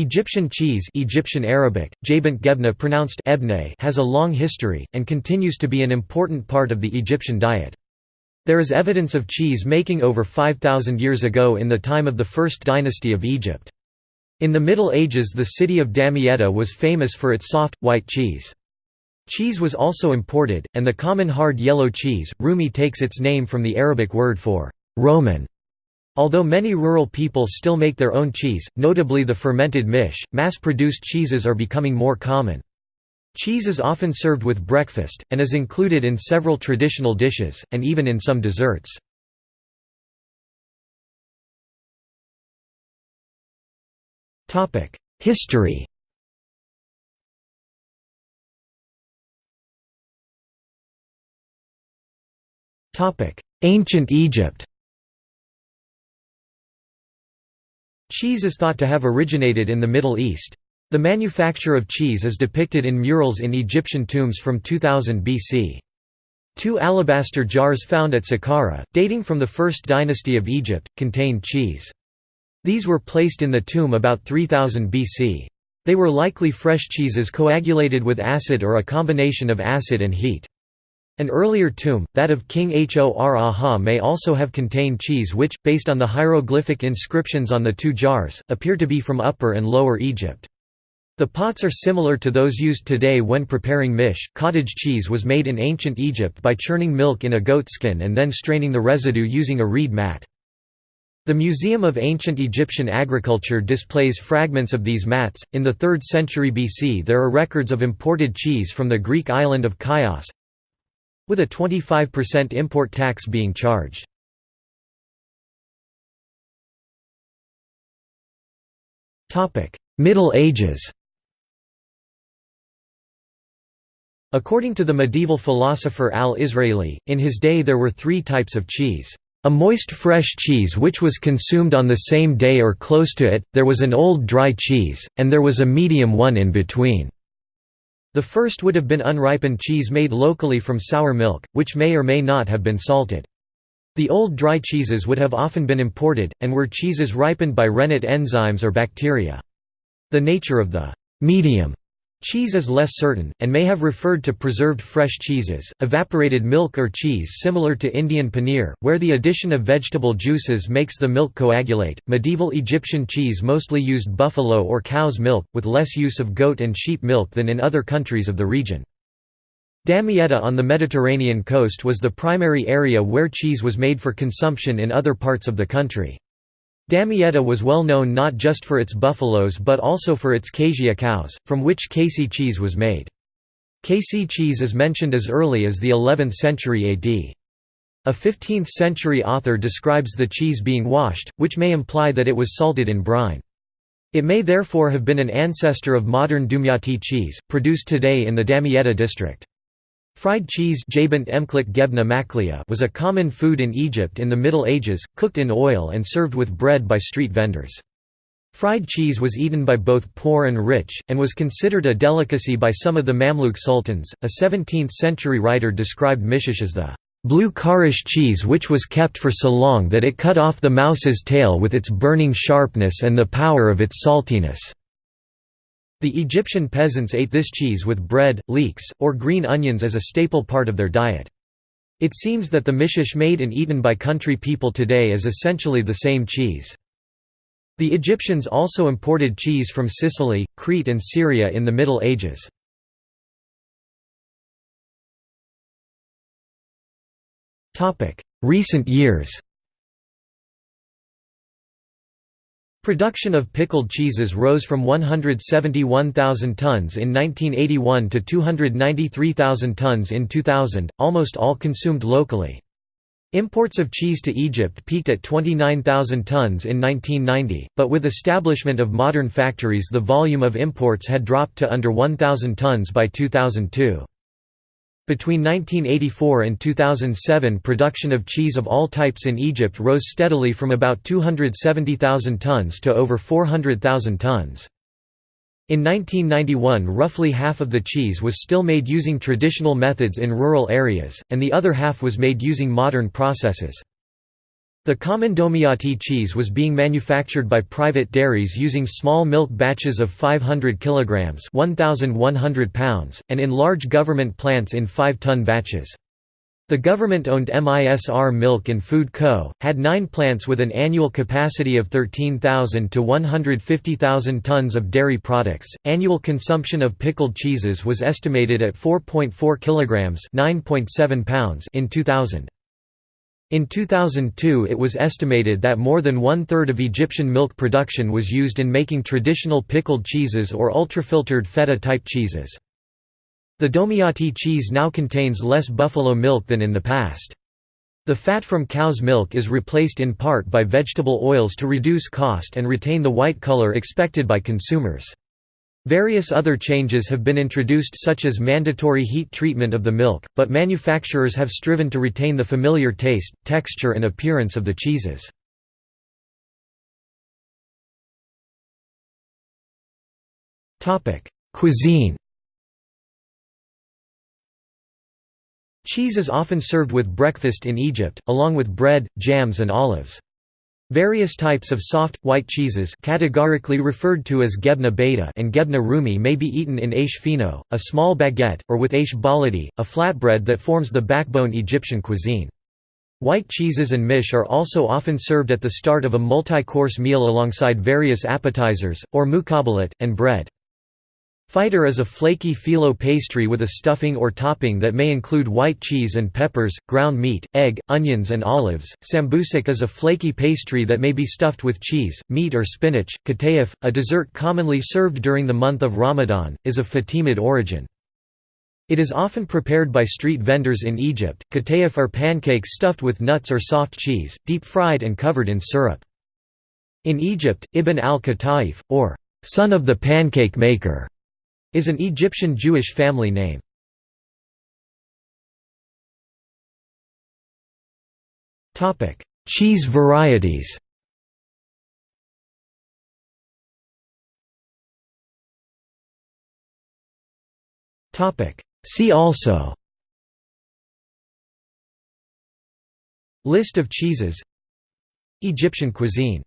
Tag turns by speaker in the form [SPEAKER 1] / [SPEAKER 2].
[SPEAKER 1] Egyptian cheese Egyptian Arabic, gebna pronounced ebne has a long history, and continues to be an important part of the Egyptian diet. There is evidence of cheese making over 5,000 years ago in the time of the First Dynasty of Egypt. In the Middle Ages the city of Damietta was famous for its soft, white cheese. Cheese was also imported, and the common hard yellow cheese, rumi takes its name from the Arabic word for «Roman», Although many rural people still make their own cheese, notably the fermented mish, mass-produced cheeses are becoming more common. Cheese is often served with breakfast, and is included in several traditional dishes, and even in some desserts. History Ancient Egypt Cheese is thought to have originated in the Middle East. The manufacture of cheese is depicted in murals in Egyptian tombs from 2000 BC. Two alabaster jars found at Saqqara, dating from the First Dynasty of Egypt, contained cheese. These were placed in the tomb about 3000 BC. They were likely fresh cheeses coagulated with acid or a combination of acid and heat. An earlier tomb, that of King Hor-Aha may also have contained cheese which, based on the hieroglyphic inscriptions on the two jars, appear to be from Upper and Lower Egypt. The pots are similar to those used today when preparing mish. Cottage cheese was made in ancient Egypt by churning milk in a goat skin and then straining the residue using a reed mat. The Museum of Ancient Egyptian Agriculture displays fragments of these mats. In the 3rd century BC, there are records of imported cheese from the Greek island of Chios, with a 25% import tax being charged. Middle Ages According to the medieval philosopher al-Israeli, in his day there were three types of cheese. A moist fresh cheese which was consumed on the same day or close to it, there was an old dry cheese, and there was a medium one in between. The first would have been unripened cheese made locally from sour milk, which may or may not have been salted. The old dry cheeses would have often been imported, and were cheeses ripened by rennet enzymes or bacteria. The nature of the «medium» Cheese is less certain, and may have referred to preserved fresh cheeses, evaporated milk or cheese similar to Indian paneer, where the addition of vegetable juices makes the milk coagulate. Medieval Egyptian cheese mostly used buffalo or cow's milk, with less use of goat and sheep milk than in other countries of the region. Damietta on the Mediterranean coast was the primary area where cheese was made for consumption in other parts of the country. Damietta was well known not just for its buffaloes but also for its cassia cows, from which Casey cheese was made. Casey cheese is mentioned as early as the 11th century AD. A 15th-century author describes the cheese being washed, which may imply that it was salted in brine. It may therefore have been an ancestor of modern Dumyati cheese, produced today in the Damietta district. Fried cheese was a common food in Egypt in the Middle Ages, cooked in oil and served with bread by street vendors. Fried cheese was eaten by both poor and rich, and was considered a delicacy by some of the Mamluk sultans. A 17th century writer described mishish as the blue Karish cheese which was kept for so long that it cut off the mouse's tail with its burning sharpness and the power of its saltiness. The Egyptian peasants ate this cheese with bread, leeks, or green onions as a staple part of their diet. It seems that the mishish made and eaten by country people today is essentially the same cheese. The Egyptians also imported cheese from Sicily, Crete and Syria in the Middle Ages. Recent years Production of pickled cheeses rose from 171,000 tons in 1981 to 293,000 tons in 2000, almost all consumed locally. Imports of cheese to Egypt peaked at 29,000 tons in 1990, but with establishment of modern factories the volume of imports had dropped to under 1,000 tons by 2002. Between 1984 and 2007 production of cheese of all types in Egypt rose steadily from about 270,000 tons to over 400,000 tons. In 1991 roughly half of the cheese was still made using traditional methods in rural areas, and the other half was made using modern processes. The common Domiati cheese was being manufactured by private dairies using small milk batches of 500 kilograms (1100 pounds) and in large government plants in 5-ton batches. The government-owned MISR Milk and Food Co. had nine plants with an annual capacity of 13,000 to 150,000 tons of dairy products. Annual consumption of pickled cheeses was estimated at 4.4 kilograms (9.7 pounds) in 2000. In 2002 it was estimated that more than one-third of Egyptian milk production was used in making traditional pickled cheeses or ultrafiltered feta-type cheeses. The Domiati cheese now contains less buffalo milk than in the past. The fat from cow's milk is replaced in part by vegetable oils to reduce cost and retain the white color expected by consumers. Various other changes have been introduced such as mandatory heat treatment of the milk, but manufacturers have striven to retain the familiar taste, texture and appearance of the cheeses. Cuisine Cheese is often served with breakfast in Egypt, along with bread, jams and olives. Various types of soft, white cheeses categorically referred to as gebna beta and gebna rumi may be eaten in aish fino, a small baguette, or with aish baladi, a flatbread that forms the backbone Egyptian cuisine. White cheeses and mish are also often served at the start of a multi-course meal alongside various appetizers, or mukabalat, and bread. Fiter is a flaky phyllo pastry with a stuffing or topping that may include white cheese and peppers, ground meat, egg, onions and olives. Sambusak is a flaky pastry that may be stuffed with cheese, meat or spinach. Katayef, a dessert commonly served during the month of Ramadan, is of Fatimid origin. It is often prepared by street vendors in Egypt. Katayef are pancakes stuffed with nuts or soft cheese, deep fried and covered in syrup. In Egypt, Ibn al-Kataif, or son of the pancake maker, is an Egyptian Jewish family name. Topic Cheese varieties. Topic See also. List of cheeses. Egyptian cuisine